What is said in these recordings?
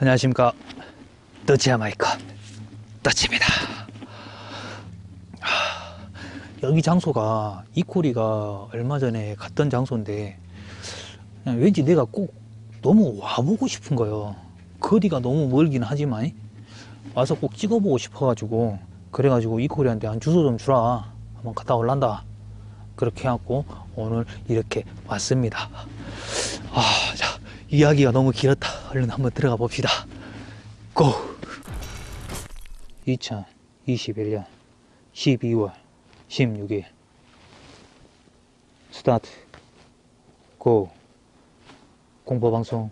안녕하십니까. 더치 아마이카. 더치입니다. 하, 여기 장소가 이코리가 얼마 전에 갔던 장소인데 왠지 내가 꼭 너무 와보고 싶은 거예요. 거리가 너무 멀긴 하지만 와서 꼭 찍어보고 싶어가지고 그래가지고 이코리한테 한 주소 좀 주라. 한번 갔다 올란다. 그렇게 해갖고 오늘 이렇게 왔습니다. 아, 자, 이야기가 너무 길었다. 얼른 한번 들어가 봅시다. 고! 2021년 12월 16일. 스타트. 고! 공포방송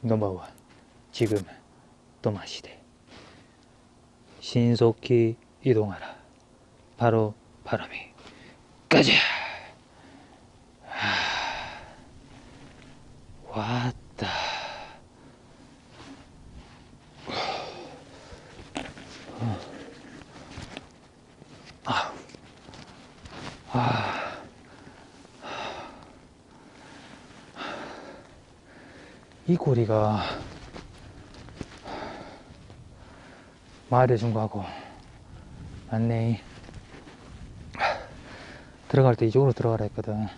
넘버원. 지금 또마시대. 신속히 이동하라. 바로 바람이 가자 왔다. 아, 아, 이 고리가 마을의 중과하고 맞네. 들어갈 때 이쪽으로 들어가라 했거든.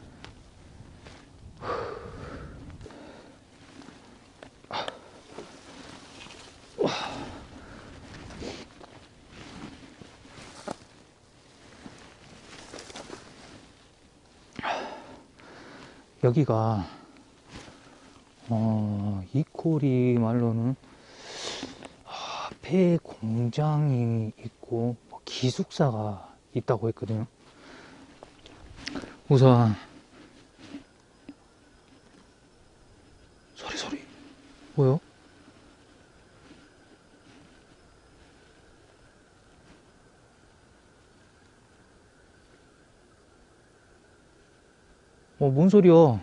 여기가 어, 이코리 말로는 아, 폐 공장이 있고 뭐 기숙사가 있다고 했거든요. 우선 소리 소리 뭐요? 어, 뭔 소리야?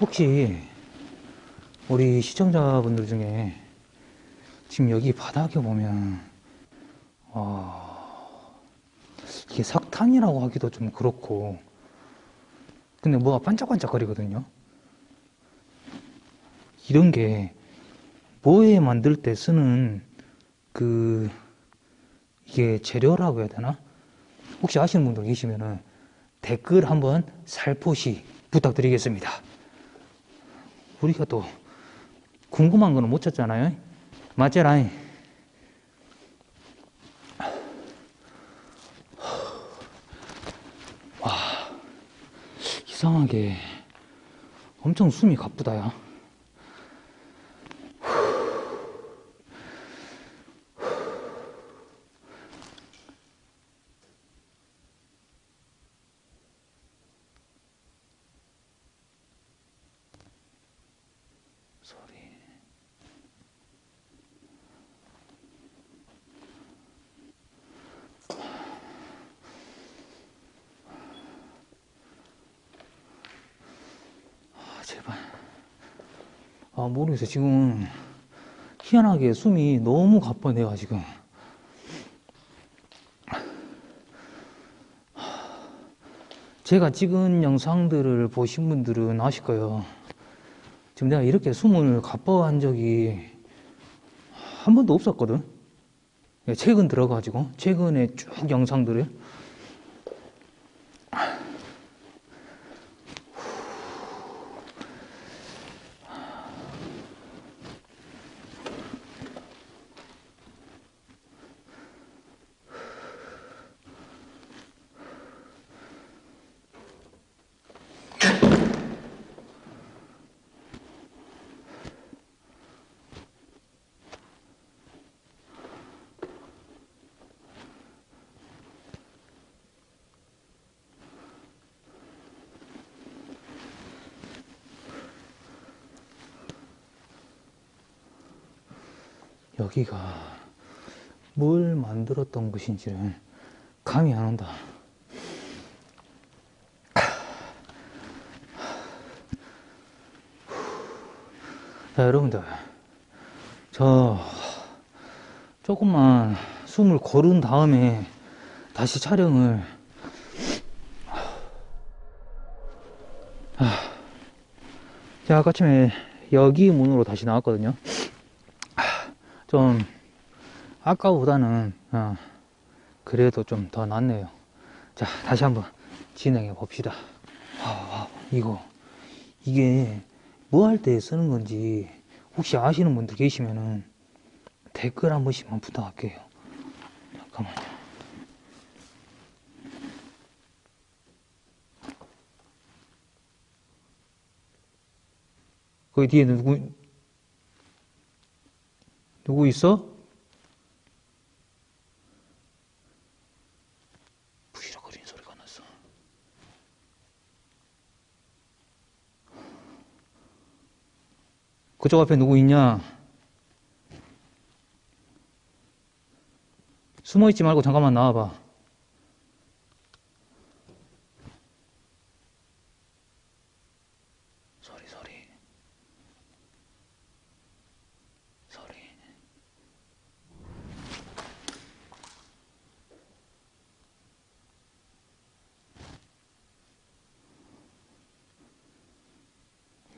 혹시 우리 시청자분들 중에 지금 여기 바닥에 보면 어, 석탄이라고 하기도 좀 그렇고. 근데 뭐가 반짝반짝 거리거든요. 이런 게 뭐에 만들 때 쓰는 그 이게 재료라고 해야 되나? 혹시 아시는 분들 계시면은 댓글 한번 살포시 부탁드리겠습니다. 우리가 또 궁금한 거는 못 찾잖아요. 맞잖아요 이상하게 엄청 숨이 가쁘다 야 아 모르겠어 지금 희한하게 숨이 너무 가빠 내가 지금. 제가 찍은 영상들을 보신 분들은 아실 거예요. 지금 내가 이렇게 숨을 가빠한 적이 한 번도 없었거든. 최근 들어가지고 최근에 쭉 영상들을 여기가 뭘 만들었던 것인지를 감이 안 온다. 자, 여러분들. 저, 조금만 숨을 고른 다음에 다시 촬영을. 아, 자, 아까쯤에 여기 문으로 다시 나왔거든요. 아, 좀, 아까보다는, 어, 그래도 좀 더 낫네요. 자, 다시 한번 진행해 봅시다. 아, 아, 이거, 이게 뭐 할 때 쓰는 건지 혹시 아시는 분들 계시면은 댓글 한 번씩만 부탁할게요. 잠깐만요. 거기 뒤에 누구, 누구 있어? 부시럭거리는 소리가 났어. 그쪽 앞에 누구 있냐? 숨어 있지 말고 잠깐만 나와봐. 소리, 소리. 소리.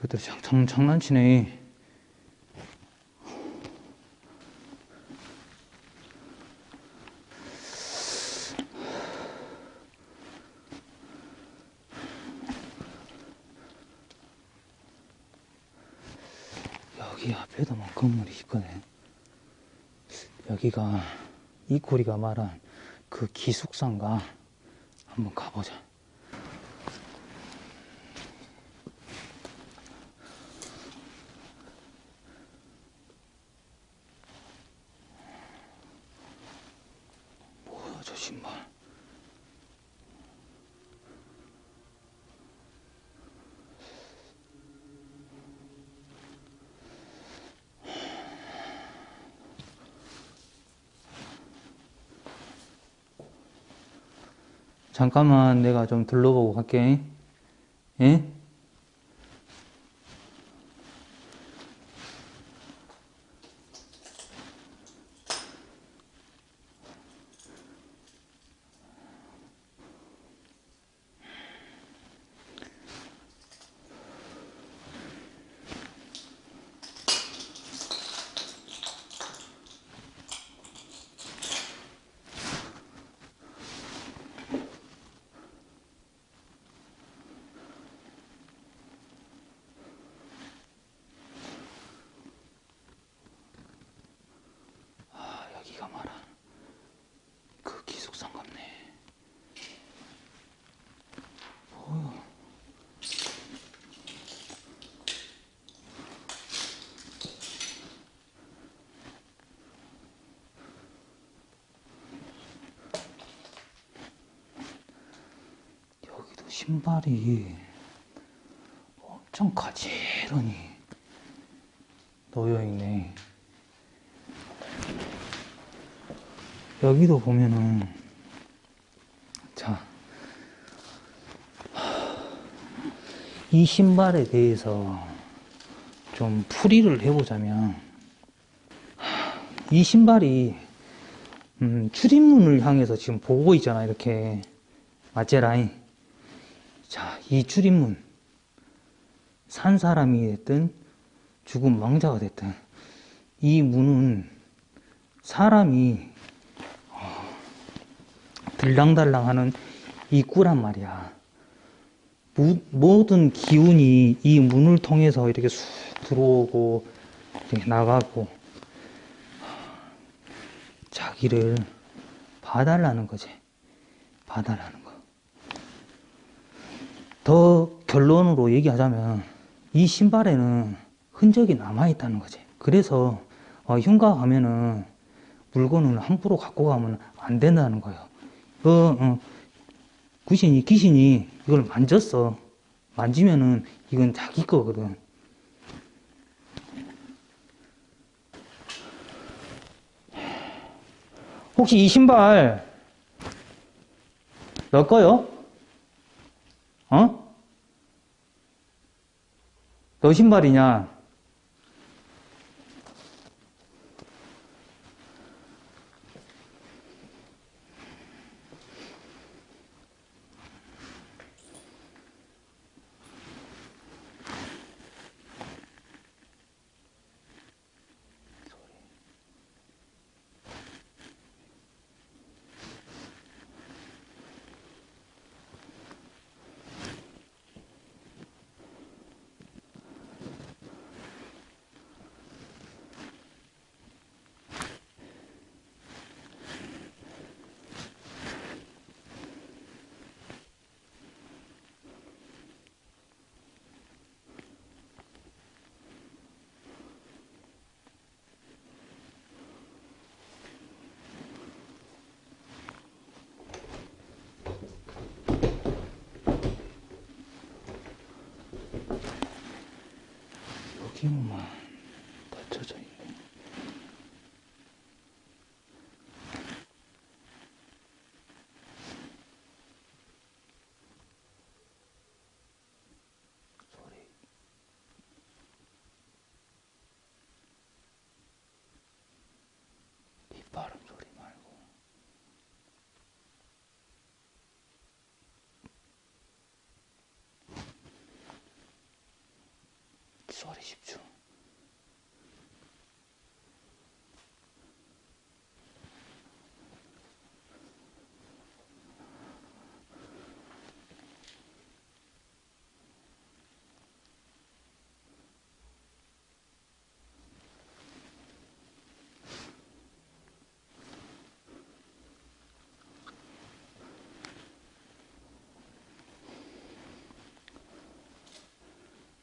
이것들 장, 장, 장난치네. 여기 앞에도 뭐 건물이 있거든. 여기가 이코리가 말한 그 기숙사인가 한번 가보자. 저 신발? 잠깐만 내가 좀 둘러보고 갈게. 예? 아, 여기가 말한 그 기숙사인 같네. 뭐야. 여기도 신발이 엄청 가지런히 놓여 있네. 여기도 보면은 자, 이 신발에 대해서 좀 풀이를 해보자면 이 신발이 음, 출입문을 향해서 지금 보고 있잖아 이렇게 맞제 라인 자, 이 출입문 산 사람이 됐든 죽은 망자가 됐든 이 문은 사람이 들랑달랑 하는 입구란 말이야. 무- 모든 기운이 이 문을 통해서 이렇게 쑥 들어오고 이렇게 나가고 자기를 봐달라는 거지. 봐달라는 거. 더 결론으로 얘기하자면 이 신발에는 흔적이 남아있다는 거지. 그래서 어, 흉가 가면은 물건을 함부로 갖고 가면 안 된다는 거예요. 그, 어, 귀신이, 귀신이 이걸 만졌어. 만지면은 이건 자기 거거든. 혹시 이 신발 너 거요? 어? 너 신발이냐? 지붕만 닫혀져 있네. 소리. 빗바람 소리 말고. 소리 집중.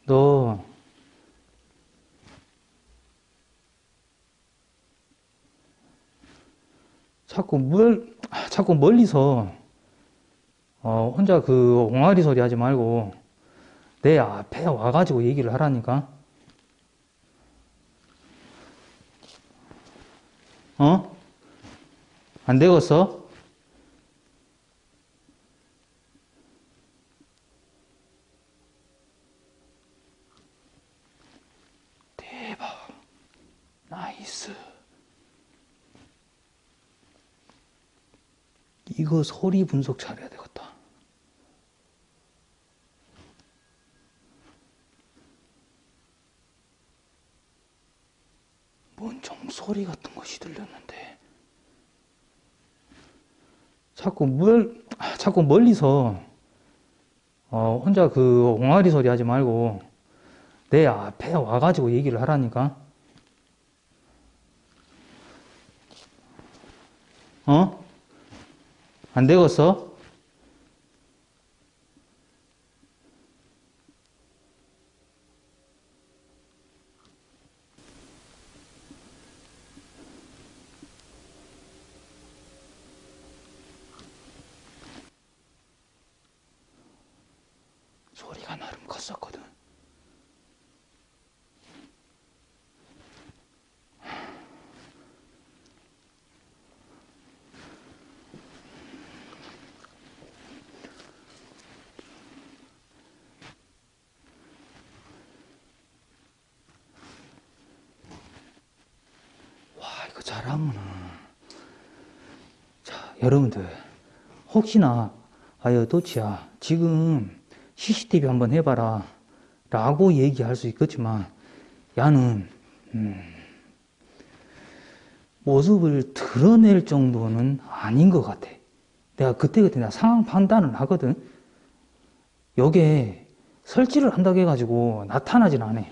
너 자꾸 멀 자꾸 멀리서 어, 혼자 그 옹알이 소리 하지 말고 내 앞에 와가지고 얘기를 하라니까. 어? 안 되겠어? 대박. 나이스. 이거 소리 분석 잘해야 되겠다. 뭔 종소리 같은 것이 들렸는데. 자꾸 멀, 자꾸 멀리서, 어, 혼자 그 옹알이 소리 하지 말고, 내 앞에 와가지고 얘기를 하라니까. 어? 안 되겠어? 소리가 나름 컸었거든. 와, 이거 잘하면은. 자, 여러분들. 혹시나, 아유, 도치야, 지금 CCTV 한번 해봐라. 라고 얘기할 수 있겠지만, 야는, 음, 모습을 드러낼 정도는 아닌 것 같아. 내가 그때그때 내가 상황 판단을 하거든. 여기에 설치를 한다고 해가지고 나타나진 않아.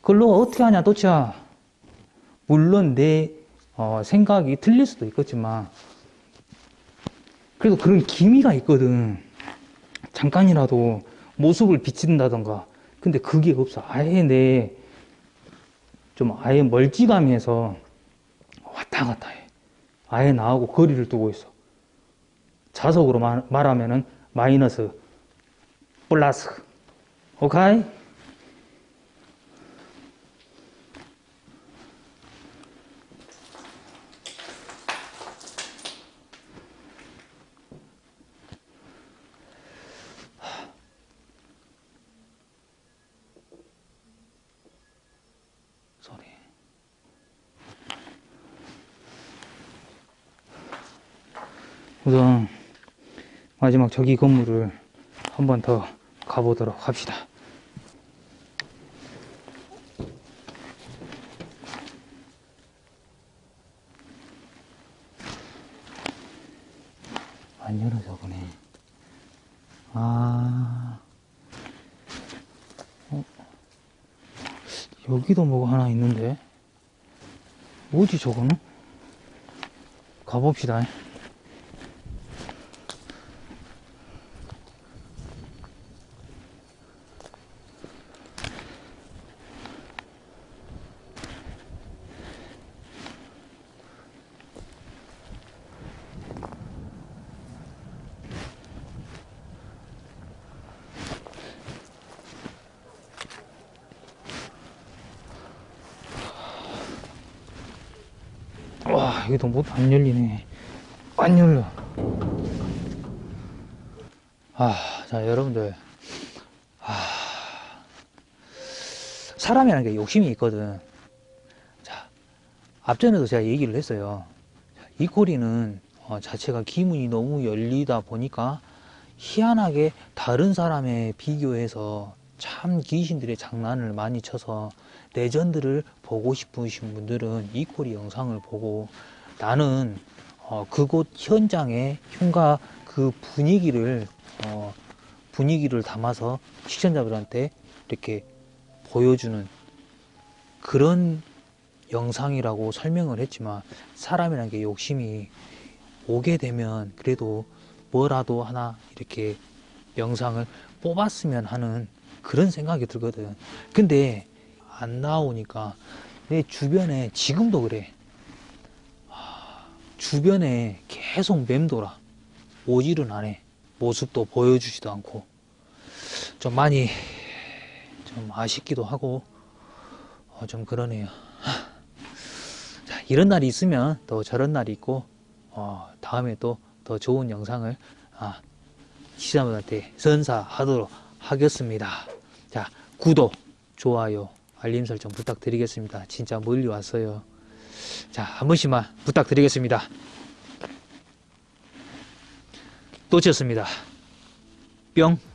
그걸 너가 어떻게 하냐, 도치야. 물론 내 어, 생각이 틀릴 수도 있겠지만 그래도 그런 기미가 있거든. 잠깐이라도 모습을 비친다던가. 근데 그게 없어. 아예 내 좀 아예 멀찌감해서 왔다 갔다 해. 아예 나하고 거리를 두고 있어. 자석으로 말, 말하면은 마이너스 플러스. 오케이? 소리. 우선 마지막 저기 건물을 한 번 더 가보도록 합시다. 안 열어져 보네. 아, 어? 여기도 뭐가 하나 있는데? 뭐지 저거는? 가봅시다. 여기도 못 안 열리네. 안 열려. 아, 자, 여러분들. 아, 사람이라는 게 욕심이 있거든. 자, 앞전에도 제가 얘기를 했어요. 이 꼬리는 어, 자체가 기문이 너무 열리다 보니까 희한하게 다른 사람에 비교해서 참 귀신들의 장난을 많이 쳐서 레전드를 보고 싶으신 분들은 이 꼬리 영상을 보고 나는 어, 그곳 현장의 흉가 그 분위기를 어, 분위기를 담아서 시청자들한테 이렇게 보여주는 그런 영상이라고 설명을 했지만 사람이라는 게 욕심이 오게 되면 그래도 뭐라도 하나 이렇게 영상을 뽑았으면 하는 그런 생각이 들거든. 근데 안 나오니까 내 주변에 지금도 그래. 하, 주변에 계속 맴돌아. 오지를 안 해. 모습도 보여주지도 않고. 좀 많이 좀 아쉽기도 하고 어, 좀 그러네요. 하. 자, 이런 날이 있으면 또 저런 날이 있고 어, 다음에 또 더 좋은 영상을 아, 시청자분한테 선사하도록 하겠습니다. 자, 구독, 좋아요, 알림 설정 부탁드리겠습니다. 진짜 멀리 왔어요. 자, 한 번씩만 부탁드리겠습니다. 또 쳤습니다. 뿅.